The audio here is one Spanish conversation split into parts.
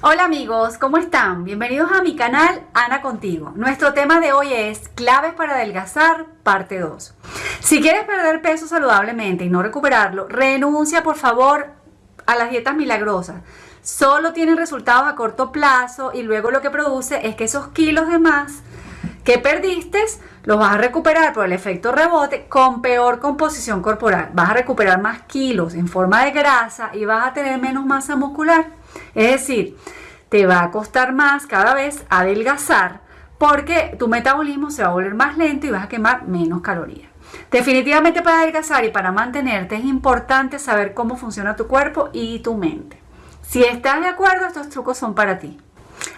Hola amigos, ¿cómo están? Bienvenidos a mi canal Ana Contigo. Nuestro tema de hoy es claves para adelgazar, parte 2. Si quieres perder peso saludablemente y no recuperarlo, renuncia por favor a las dietas milagrosas. Solo tienen resultados a corto plazo y luego lo que produce es que esos kilos de más que perdiste los vas a recuperar por el efecto rebote con peor composición corporal. Vas a recuperar más kilos en forma de grasa y vas a tener menos masa muscular. Es decir, te va a costar más cada vez adelgazar porque tu metabolismo se va a volver más lento y vas a quemar menos calorías. Definitivamente para adelgazar y para mantenerte es importante saber cómo funciona tu cuerpo y tu mente. Si estás de acuerdo, estos trucos son para ti.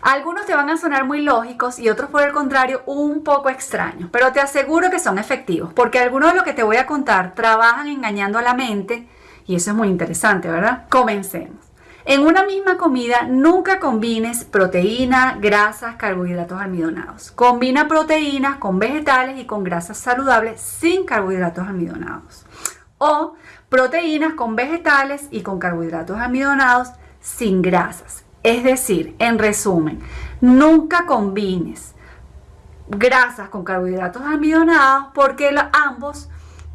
Algunos te van a sonar muy lógicos y otros por el contrario un poco extraños, pero te aseguro que son efectivos porque algunos de lo que te voy a contar trabajan engañando a la mente y eso es muy interesante, ¿verdad? Comencemos. En una misma comida nunca combines proteína, grasas, carbohidratos almidonados. Combina proteínas con vegetales y con grasas saludables sin carbohidratos almidonados. O proteínas con vegetales y con carbohidratos almidonados sin grasas. Es decir, en resumen, nunca combines grasas con carbohidratos almidonados porque ambos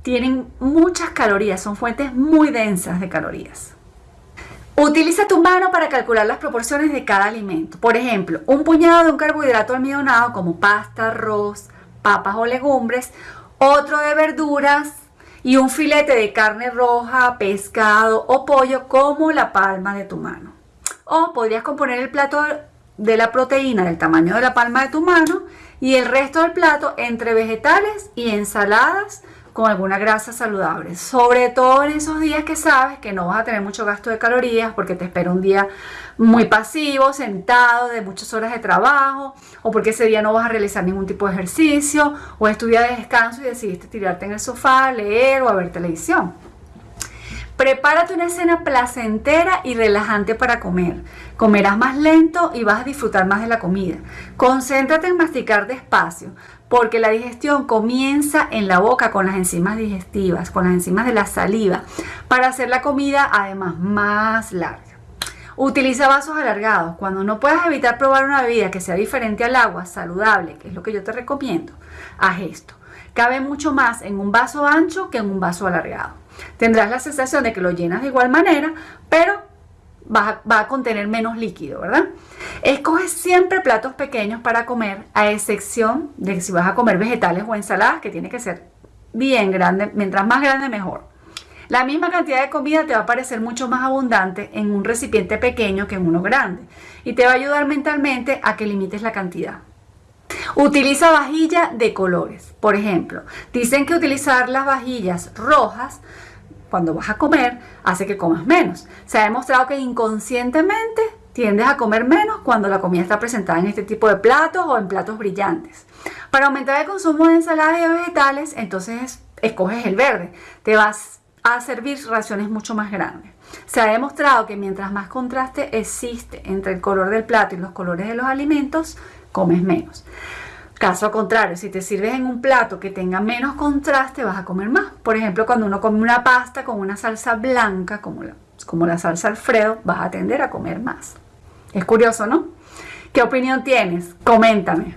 tienen muchas calorías, son fuentes muy densas de calorías. Utiliza tu mano para calcular las proporciones de cada alimento. Por ejemplo, un puñado de un carbohidrato almidonado como pasta, arroz, papas o legumbres, otro de verduras y un filete de carne roja, pescado o pollo como la palma de tu mano. O podrías componer el plato de la proteína del tamaño de la palma de tu mano y el resto del plato entre vegetales y ensaladas con alguna grasa saludable. Sobre todo en esos días que sabes que no vas a tener mucho gasto de calorías porque te espera un día muy pasivo, sentado, de muchas horas de trabajo, o porque ese día no vas a realizar ningún tipo de ejercicio, o es tu día de descanso y decidiste tirarte en el sofá, leer o a ver televisión. Prepárate una cena placentera y relajante para comer. Comerás más lento y vas a disfrutar más de la comida. Concéntrate en masticar despacio porque la digestión comienza en la boca con las enzimas digestivas, con las enzimas de la saliva, para hacer la comida además más larga. Utiliza vasos alargados. Cuando no puedas evitar probar una bebida que sea diferente al agua, saludable, que es lo que yo te recomiendo, haz esto. Cabe mucho más en un vaso ancho que en un vaso alargado. Tendrás la sensación de que lo llenas de igual manera, pero va, a contener menos líquido, ¿verdad? Escoge siempre platos pequeños para comer, a excepción de si vas a comer vegetales o ensaladas, que tiene que ser bien grande, mientras más grande mejor. La misma cantidad de comida te va a parecer mucho más abundante en un recipiente pequeño que en uno grande y te va a ayudar mentalmente a que limites la cantidad. Utiliza vajilla de colores. Por ejemplo, dicen que utilizar las vajillas rojas cuando vas a comer hace que comas menos. Se ha demostrado que inconscientemente tiendes a comer menos cuando la comida está presentada en este tipo de platos o en platos brillantes. Para aumentar el consumo de ensaladas y vegetales, entonces escoges el verde. Te vas a servir raciones mucho más grandes. Se ha demostrado que mientras más contraste existe entre el color del plato y los colores de los alimentos, comes menos. Caso contrario, si te sirves en un plato que tenga menos contraste, vas a comer más. Por ejemplo, cuando uno come una pasta con una salsa blanca, como la, como la salsa Alfredo, vas a tender a comer más. Es curioso, ¿no? ¿Qué opinión tienes? Coméntame.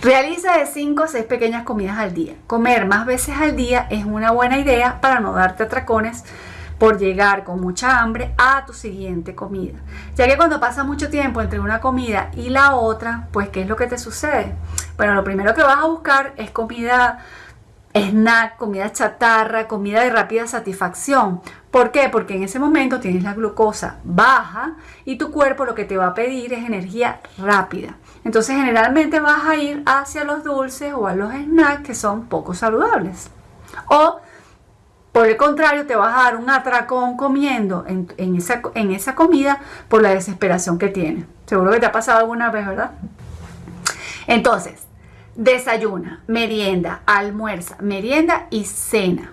Realiza de 5 a 6 pequeñas comidas al día. Comer más veces al día es una buena idea para no darte atracones por llegar con mucha hambre a tu siguiente comida. Ya que cuando pasa mucho tiempo entre una comida y la otra, pues ¿qué es lo que te sucede? Bueno, lo primero que vas a buscar es comida snack, comida chatarra, comida de rápida satisfacción. ¿Por qué? Porque en ese momento tienes la glucosa baja y tu cuerpo lo que te va a pedir es energía rápida. Entonces generalmente vas a ir hacia los dulces o a los snacks que son poco saludables. O por el contrario, te vas a dar un atracón comiendo en, esa, en esa comida por la desesperación que tienes. Seguro que te ha pasado alguna vez, ¿verdad? Entonces, desayuna, merienda, almuerza, merienda y cena.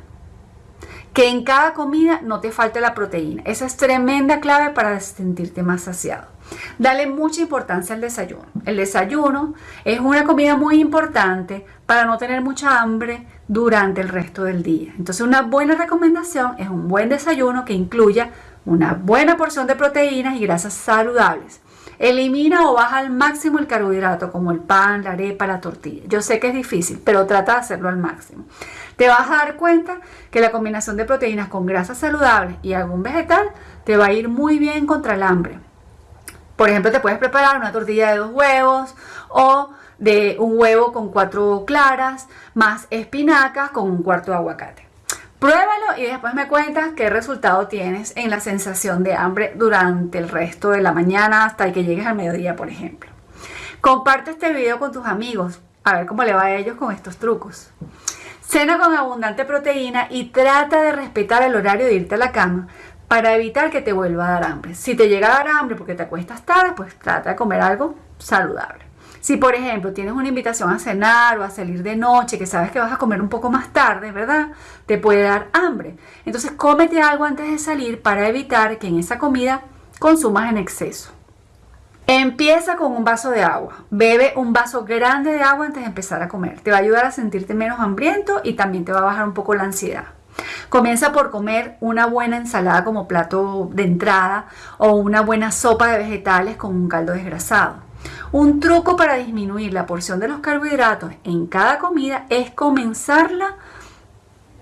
Que en cada comida no te falte la proteína. Esa es tremenda clave para sentirte más saciado. Dale mucha importancia al desayuno. El desayuno es una comida muy importante para no tener mucha hambre durante el resto del día. Entonces una buena recomendación es un buen desayuno que incluya una buena porción de proteínas y grasas saludables. Elimina o baja al máximo el carbohidrato, como el pan, la arepa, la tortilla. Yo sé que es difícil, pero trata de hacerlo al máximo. Te vas a dar cuenta que la combinación de proteínas con grasas saludables y algún vegetal te va a ir muy bien contra el hambre. Por ejemplo, te puedes preparar una tortilla de dos huevos o de un huevo con cuatro claras, más espinacas con un cuarto de aguacate. Pruébalo y después me cuentas qué resultado tienes en la sensación de hambre durante el resto de la mañana hasta que llegues al mediodía, por ejemplo. Comparte este video con tus amigos, a ver cómo le va a ellos con estos trucos. Cena con abundante proteína y trata de respetar el horario de irte a la cama para evitar que te vuelva a dar hambre. Si te llega a dar hambre porque te acuestas tarde, pues trata de comer algo saludable. Si por ejemplo tienes una invitación a cenar o a salir de noche que sabes que vas a comer un poco más tarde, ¿verdad? Te puede dar hambre. Entonces cómete algo antes de salir para evitar que en esa comida consumas en exceso. Empieza con un vaso de agua. Bebe un vaso grande de agua antes de empezar a comer. Te va a ayudar a sentirte menos hambriento y también te va a bajar un poco la ansiedad. Comienza por comer una buena ensalada como plato de entrada o una buena sopa de vegetales con un caldo desgrasado. Un truco para disminuir la porción de los carbohidratos en cada comida es comenzarla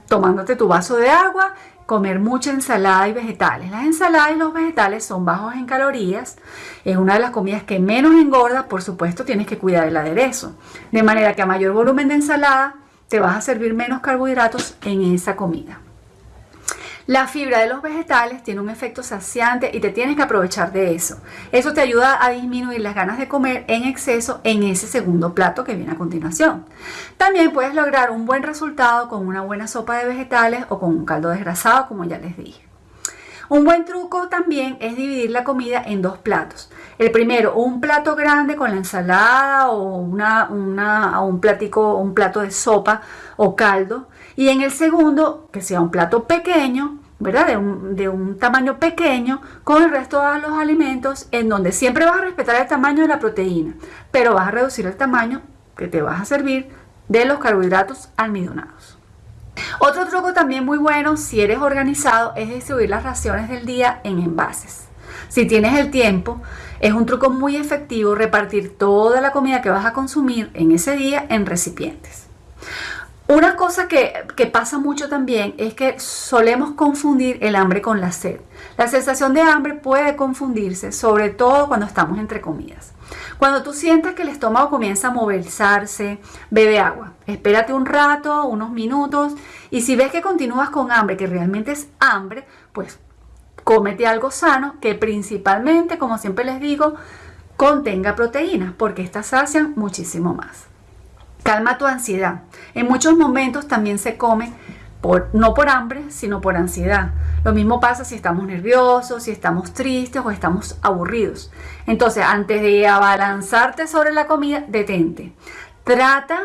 tomándote tu vaso de agua, comer mucha ensalada y vegetales. Las ensaladas y los vegetales son bajos en calorías, es una de las comidas que menos engorda, por supuesto tienes que cuidar el aderezo, de manera que a mayor volumen de ensalada te vas a servir menos carbohidratos en esa comida. La fibra de los vegetales tiene un efecto saciante y te tienes que aprovechar de eso. Eso te ayuda a disminuir las ganas de comer en exceso en ese segundo plato que viene a continuación. También puedes lograr un buen resultado con una buena sopa de vegetales o con un caldo desgrasado, como ya les dije. Un buen truco también es dividir la comida en dos platos. El primero, un plato grande con la ensalada o una, un, platico, un plato de sopa o caldo y en el segundo, que sea un plato pequeño, ¿verdad? De un, de un, tamaño pequeño con el resto de los alimentos en donde siempre vas a respetar el tamaño de la proteína, pero vas a reducir el tamaño que te vas a servir de los carbohidratos almidonados. Otro truco también muy bueno si eres organizado es distribuir las raciones del día en envases. Si tienes el tiempo, es un truco muy efectivo repartir toda la comida que vas a consumir en ese día en recipientes. Una cosa que, pasa mucho también es que solemos confundir el hambre con la sed. La sensación de hambre puede confundirse, sobre todo cuando estamos entre comidas. Cuando tú sientas que el estómago comienza a movilizarse, bebe agua. Espérate un rato, unos minutos, y si ves que continúas con hambre, que realmente es hambre, pues cómete algo sano que principalmente, como siempre les digo, contenga proteínas, porque estas sacian muchísimo más. Calma tu ansiedad. En muchos momentos también se come por, no por hambre, sino por ansiedad. Lo mismo pasa si estamos nerviosos, si estamos tristes o estamos aburridos. Entonces, antes de abalanzarte sobre la comida, detente. Trata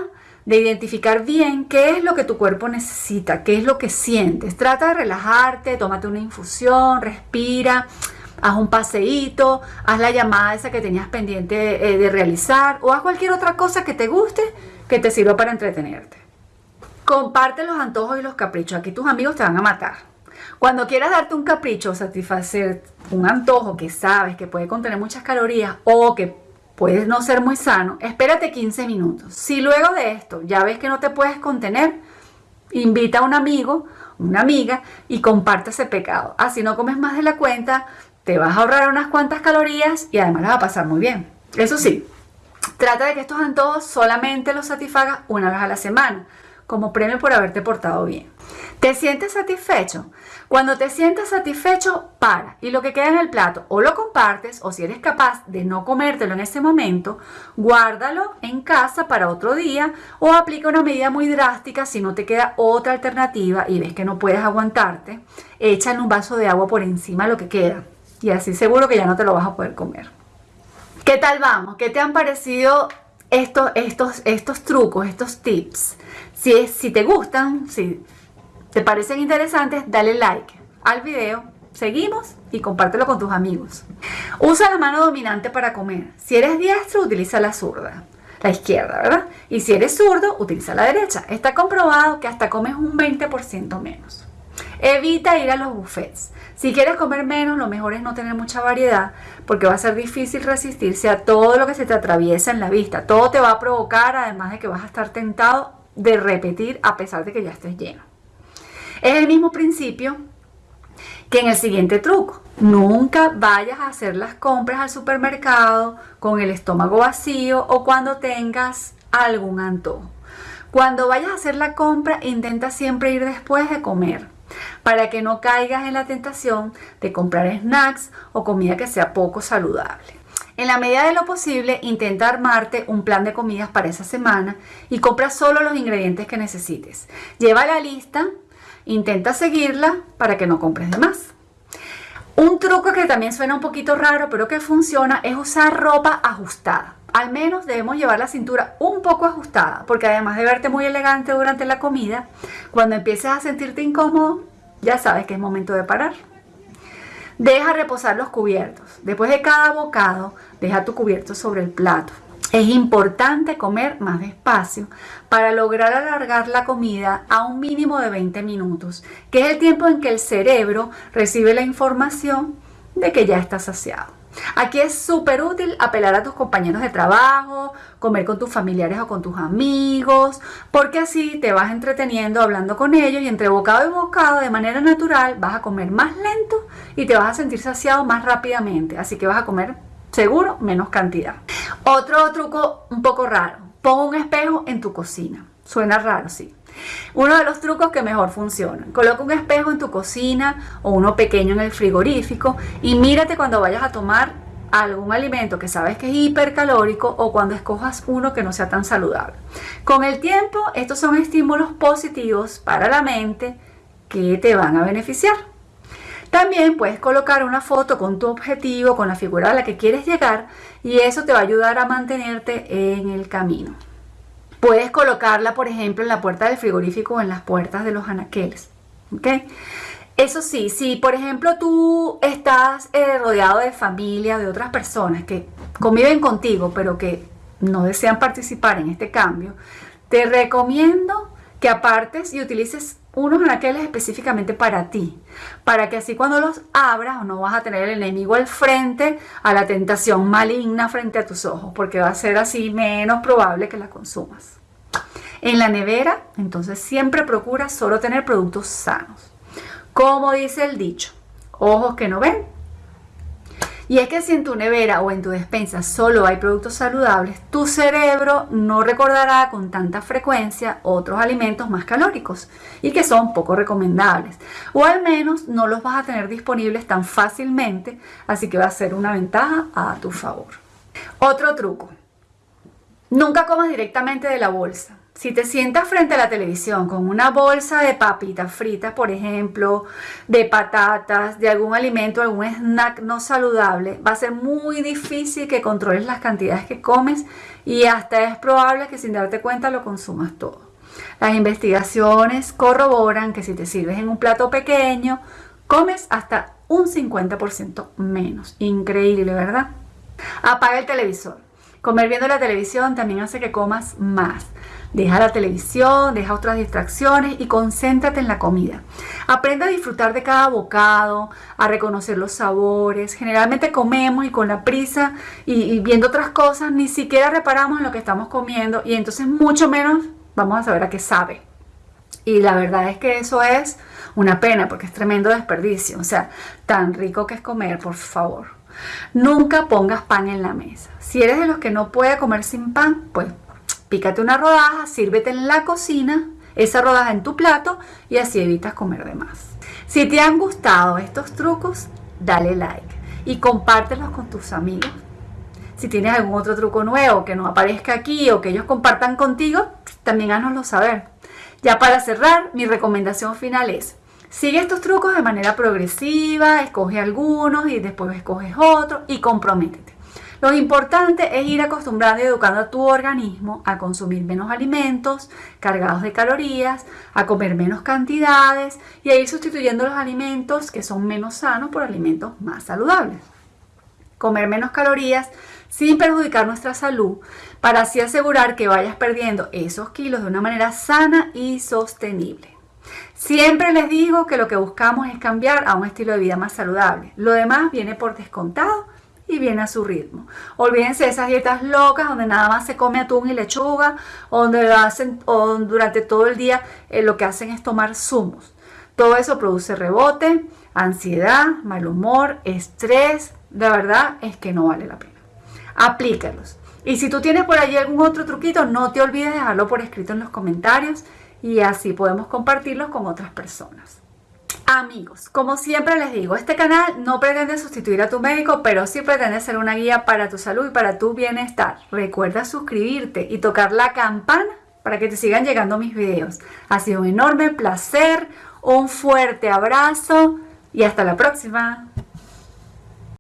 de identificar bien qué es lo que tu cuerpo necesita, qué es lo que sientes. Trata de relajarte, tómate una infusión, respira, haz un paseíto, haz la llamada esa que tenías pendiente eh, de realizar o haz cualquier otra cosa que te guste que te sirva para entretenerte. Comparte los antojos y los caprichos. Aquí tus amigos te van a matar. Cuando quieras darte un capricho, satisfacer un antojo que sabes que puede contener muchas calorías o que puede no ser muy sano, espérate 15 minutos. Si luego de esto ya ves que no te puedes contener, invita a un amigo, una amiga y comparte ese pecado. Así no comes más de la cuenta, te vas a ahorrar unas cuantas calorías y además la va a pasar muy bien. Eso sí, Trata de que estos antojos solamente los satisfagas una vez a la semana, como premio por haberte portado bien. ¿Te sientes satisfecho? Cuando te sientas satisfecho, para. Y lo que queda en el plato, o lo compartes, o si eres capaz de no comértelo en ese momento, guárdalo en casa para otro día, o aplica una medida muy drástica si no te queda otra alternativa y ves que no puedes aguantarte, échale un vaso de agua por encima lo que queda. Y así seguro que ya no te lo vas a poder comer. ¿Qué tal vamos? ¿Qué te han parecido estos, estos, estos trucos, estos tips? Si, si te gustan, si te parecen interesantes, dale like al video, seguimos y compártelo con tus amigos. Usa la mano dominante para comer. Si eres diestro, utiliza la zurda, la izquierda, ¿verdad? Y si eres zurdo, utiliza la derecha. Está comprobado que hasta comes un 20% menos. Evita ir a los buffets. Si quieres comer menos, lo mejor es no tener mucha variedad porque va a ser difícil resistirse a todo lo que se te atraviesa en la vista. Todo te va a provocar, además de que vas a estar tentado de repetir a pesar de que ya estés lleno. Es el mismo principio que en el siguiente truco. Nunca vayas a hacer las compras al supermercado con el estómago vacío o cuando tengas algún antojo. Cuando vayas a hacer la compra, intenta siempre ir después de comer para que no caigas en la tentación de comprar snacks o comida que sea poco saludable. En la medida de lo posible, intenta armarte un plan de comidas para esa semana y compra solo los ingredientes que necesites. Lleva la lista Intenta seguirla para que no compres de más. Un truco que también suena un poquito raro, pero que funciona, es usar ropa ajustada. Al menos debemos llevar la cintura un poco ajustada, porque además de verte muy elegante durante la comida, cuando empieces a sentirte incómodo, ya sabes que es momento de parar. Deja reposar los cubiertos. Después de cada bocado, deja tu cubierto sobre el plato. Es importante comer más despacio para lograr alargar la comida a un mínimo de 20 minutos, que es el tiempo en que el cerebro recibe la información de que ya está saciado. Aquí es súper útil apelar a tus compañeros de trabajo, comer con tus familiares o con tus amigos, porque así te vas entreteniendo hablando con ellos y entre bocado y bocado de manera natural vas a comer más lento y te vas a sentir saciado más rápidamente. Así que vas a comer seguro menos cantidad. Otro truco un poco raro, pon un espejo en tu cocina. Suena raro, sí. Uno de los trucos que mejor funciona. Coloca un espejo en tu cocina o uno pequeño en el frigorífico y mírate cuando vayas a tomar algún alimento que sabes que es hipercalórico o cuando escojas uno que no sea tan saludable. Con el tiempo, estos son estímulos positivos para la mente que te van a beneficiar. También puedes colocar una foto con tu objetivo, con la figura a la que quieres llegar y eso te va a ayudar a mantenerte en el camino. Puedes colocarla, por ejemplo, en la puerta del frigorífico o en las puertas de los anaqueles. Eso sí, si por ejemplo tú estás eh, rodeado de familia, de otras personas que conviven contigo, pero que no desean participar en este cambio, te recomiendo que apartes y utilices unos anaqueles específicamente para ti, para que así cuando los abras no vas a tener el enemigo al frente, a la tentación maligna frente a tus ojos, porque va a ser así menos probable que la consumas. En la nevera, entonces siempre procura solo tener productos sanos. Como dice el dicho, ojos que no ven, y es que si en tu nevera o en tu despensa solo hay productos saludables, tu cerebro no recordará con tanta frecuencia otros alimentos más calóricos y que son poco recomendables. O al menos no los vas a tener disponibles tan fácilmente, así que va a ser una ventaja a tu favor. Otro truco. Nunca comas directamente de la bolsa. Si te sientas frente a la televisión con una bolsa de papitas fritas, por ejemplo, de patatas, de algún alimento, algún snack no saludable, va a ser muy difícil que controles las cantidades que comes y hasta es probable que sin darte cuenta lo consumas todo. Las investigaciones corroboran que si te sirves en un plato pequeño, comes hasta un 50% menos. Increíble, ¿verdad? Apaga el televisor. Comer viendo la televisión también hace que comas más. Deja la televisión, deja otras distracciones y concéntrate en la comida. Aprende a disfrutar de cada bocado, a reconocer los sabores. Generalmente comemos y con la prisa y, viendo otras cosas ni siquiera reparamos en lo que estamos comiendo y entonces mucho menos vamos a saber a qué sabe. Y la verdad es que eso es una pena porque es tremendo desperdicio. O sea, tan rico que es comer, por favor. Nunca pongas pan en la mesa. Si eres de los que no puede comer sin pan, pues Pícate una rodaja, sírvete en la cocina, esa rodaja en tu plato y así evitas comer de más. Si te han gustado estos trucos, dale like y compártelos con tus amigos. Si tienes algún otro truco nuevo que no aparezca aquí o que ellos compartan contigo, también hánoslo saber. Ya para cerrar, mi recomendación final es, sigue estos trucos de manera progresiva, escoge algunos y después escoges otros y comprométete. Lo importante es ir acostumbrando y educando a tu organismo a consumir menos alimentos cargados de calorías, a comer menos cantidades y a ir sustituyendo los alimentos que son menos sanos por alimentos más saludables. Comer menos calorías sin perjudicar nuestra salud para así asegurar que vayas perdiendo esos kilos de una manera sana y sostenible. Siempre les digo que lo que buscamos es cambiar a un estilo de vida más saludable. Lo demás viene por descontado y viene a su ritmo. Olvídense de esas dietas locas donde nada más se come atún y lechuga, donde lo hacen o durante todo el día eh, lo que hacen es tomar zumos. Todo eso produce rebote, ansiedad, mal humor, estrés. De verdad es que no vale la pena. Aplícalos. Y si tú tienes por allí algún otro truquito, no te olvides de dejarlo por escrito en los comentarios y así podemos compartirlos con otras personas. Amigos, como siempre les digo, este canal no pretende sustituir a tu médico, pero sí pretende ser una guía para tu salud y para tu bienestar. Recuerda suscribirte y tocar la campana para que te sigan llegando mis videos. Ha sido un enorme placer, un fuerte abrazo y hasta la próxima.